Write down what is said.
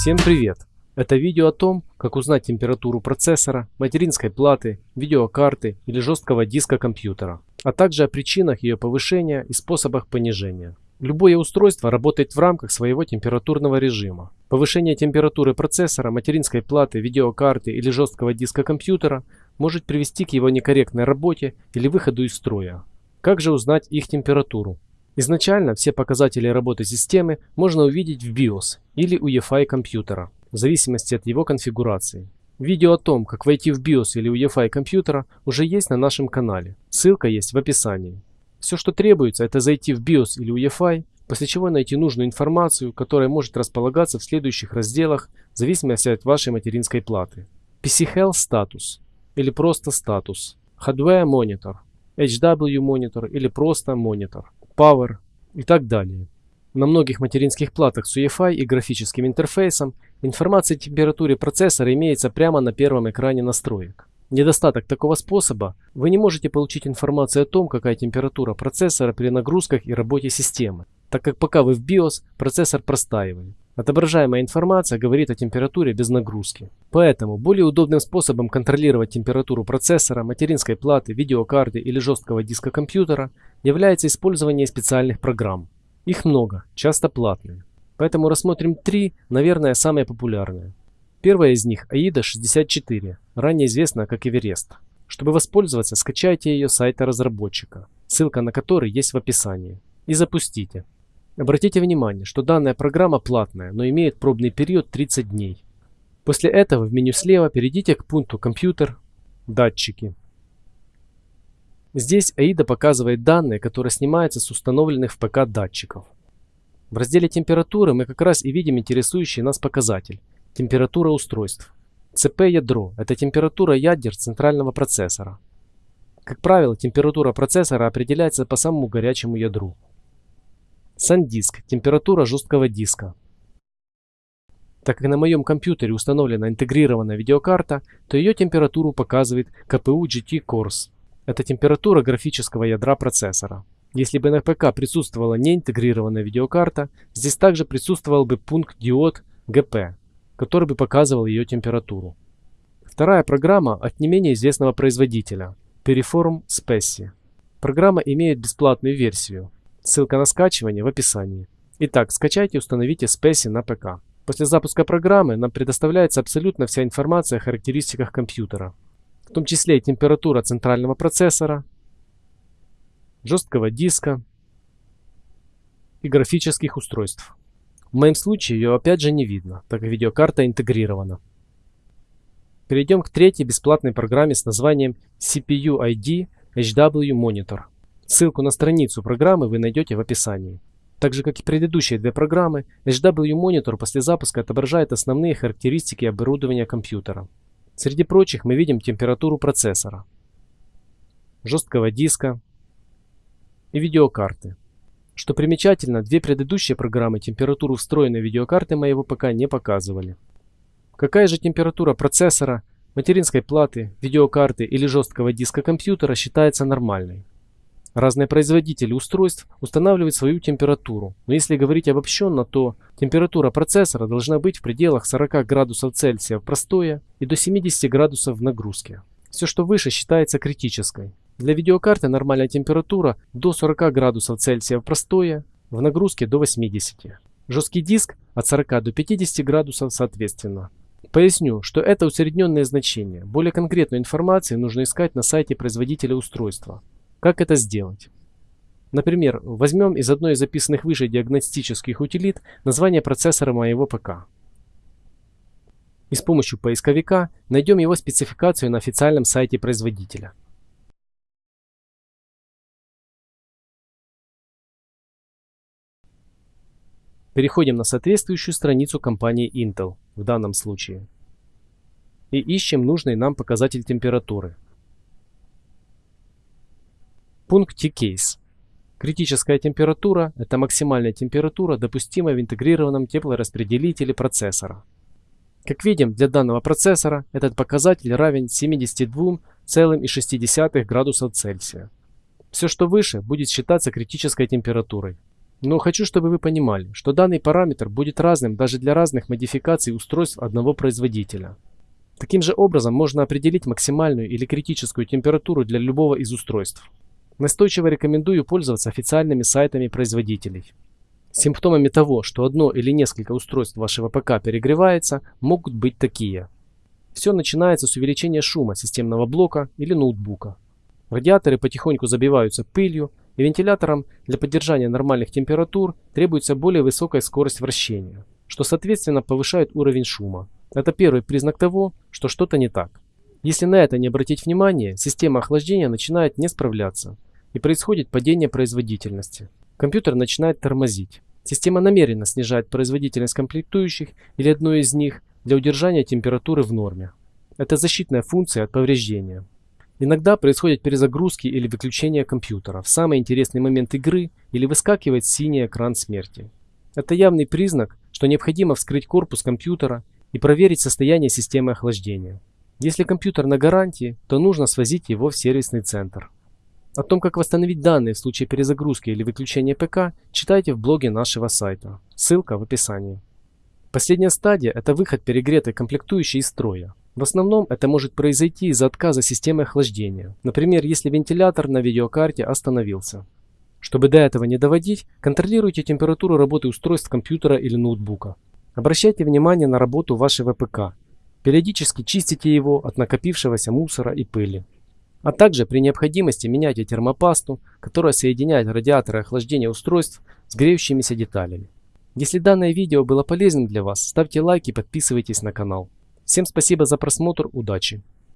Всем привет! Это видео о том, как узнать температуру процессора, материнской платы, видеокарты или жесткого диска компьютера, а также о причинах ее повышения и способах понижения. Любое устройство работает в рамках своего температурного режима. Повышение температуры процессора, материнской платы, видеокарты или жесткого диска компьютера может привести к его некорректной работе или выходу из строя. Как же узнать их температуру? Изначально все показатели работы системы можно увидеть в BIOS или UEFI компьютера, в зависимости от его конфигурации. Видео о том, как войти в BIOS или UEFI компьютера уже есть на нашем канале, ссылка есть в описании. Все, что требуется, это зайти в BIOS или UEFI, после чего найти нужную информацию, которая может располагаться в следующих разделах в зависимости от вашей материнской платы. PC Health Status или просто статус, Hardware Monitor, HW Monitor или просто Monitor. Power и так далее. На многих материнских платах с UEFI и графическим интерфейсом информация о температуре процессора имеется прямо на первом экране настроек. Недостаток такого способа – вы не можете получить информацию о том, какая температура процессора при нагрузках и работе системы, так как пока вы в BIOS, процессор простаивает. Отображаемая информация говорит о температуре без нагрузки. Поэтому более удобным способом контролировать температуру процессора, материнской платы, видеокарты или жесткого диска компьютера является использование специальных программ. Их много, часто платные. Поэтому рассмотрим три, наверное, самые популярные. Первая из них AIDA 64, ранее известная как Everest. Чтобы воспользоваться, скачайте ее с сайта разработчика, ссылка на который есть в описании, и запустите. Обратите внимание, что данная программа платная, но имеет пробный период 30 дней. После этого в меню слева перейдите к пункту «Компьютер», «Датчики». Здесь AIDA показывает данные, которые снимаются с установленных в ПК датчиков. В разделе температуры мы как раз и видим интересующий нас показатель – температура устройств. ЦП-ядро – это температура ядер центрального процессора. Как правило, температура процессора определяется по самому горячему ядру. SanDisk – температура жесткого диска. Так как на моем компьютере установлена интегрированная видеокарта, то ее температуру показывает KPU GT Cores. Это температура графического ядра процессора. Если бы на ПК присутствовала неинтегрированная видеокарта, здесь также присутствовал бы пункт диод GP, который бы показывал ее температуру. Вторая программа от не менее известного производителя – Periform Specie. Программа имеет бесплатную версию, Ссылка на скачивание в описании. Итак, скачайте и установите Specie на ПК. После запуска программы нам предоставляется абсолютно вся информация о характеристиках компьютера, в том числе и температура центрального процессора, жесткого диска и графических устройств. В моем случае ее опять же не видно, так как видеокарта интегрирована. Перейдем к третьей бесплатной программе с названием CPU ID HW Monitor. Ссылку на страницу программы вы найдете в описании. Так же, как и предыдущие две программы, HW Monitor после запуска отображает основные характеристики оборудования компьютера. Среди прочих мы видим температуру процессора, жесткого диска и видеокарты. Что примечательно, две предыдущие программы температуру встроенной видеокарты моего ПК не показывали. Какая же температура процессора, материнской платы, видеокарты или жесткого диска компьютера считается нормальной? Разные производители устройств устанавливают свою температуру, но если говорить обобщенно, то температура процессора должна быть в пределах 40 градусов Цельсия в простое и до 70 градусов в нагрузке. Все, что выше, считается критической. Для видеокарты нормальная температура до 40 градусов Цельсия в простое, в нагрузке до 80. Жесткий диск от 40 до 50 градусов соответственно. Поясню, что это усредненные значения. Более конкретную информацию нужно искать на сайте производителя устройства. Как это сделать? Например, возьмем из одной из записанных выше диагностических утилит название процессора моего ПК. И с помощью поисковика найдем его спецификацию на официальном сайте производителя. Переходим на соответствующую страницу компании Intel в данном случае. И ищем нужный нам показатель температуры. Пункт T-Case. Критическая температура – это максимальная температура, допустимая в интегрированном теплораспределителе процессора. Как видим, для данного процессора этот показатель равен 72,6 градусов Цельсия. Все, что выше, будет считаться критической температурой. Но хочу, чтобы вы понимали, что данный параметр будет разным даже для разных модификаций устройств одного производителя. Таким же образом можно определить максимальную или критическую температуру для любого из устройств. Настойчиво рекомендую пользоваться официальными сайтами производителей. Симптомами того, что одно или несколько устройств вашего ПК перегревается, могут быть такие. Все начинается с увеличения шума системного блока или ноутбука. Радиаторы потихоньку забиваются пылью, и вентиляторам для поддержания нормальных температур требуется более высокая скорость вращения, что соответственно повышает уровень шума. Это первый признак того, что что-то не так. Если на это не обратить внимание, система охлаждения начинает не справляться, и происходит падение производительности. Компьютер начинает тормозить. Система намеренно снижает производительность комплектующих или одной из них для удержания температуры в норме. Это защитная функция от повреждения. Иногда происходят перезагрузки или выключение компьютера в самый интересный момент игры или выскакивает синий экран смерти. Это явный признак, что необходимо вскрыть корпус компьютера и проверить состояние системы охлаждения. Если компьютер на гарантии, то нужно свозить его в сервисный центр. О том, как восстановить данные в случае перезагрузки или выключения ПК, читайте в блоге нашего сайта. Ссылка в описании. Последняя стадия – это выход перегретой комплектующей из строя. В основном это может произойти из-за отказа системы охлаждения. Например, если вентилятор на видеокарте остановился. Чтобы до этого не доводить, контролируйте температуру работы устройств компьютера или ноутбука. Обращайте внимание на работу вашего ПК. Периодически чистите его от накопившегося мусора и пыли. А также при необходимости меняйте термопасту, которая соединяет радиаторы охлаждения устройств с греющимися деталями. Если данное видео было полезным для вас, ставьте лайк и подписывайтесь на канал. Всем спасибо за просмотр, удачи!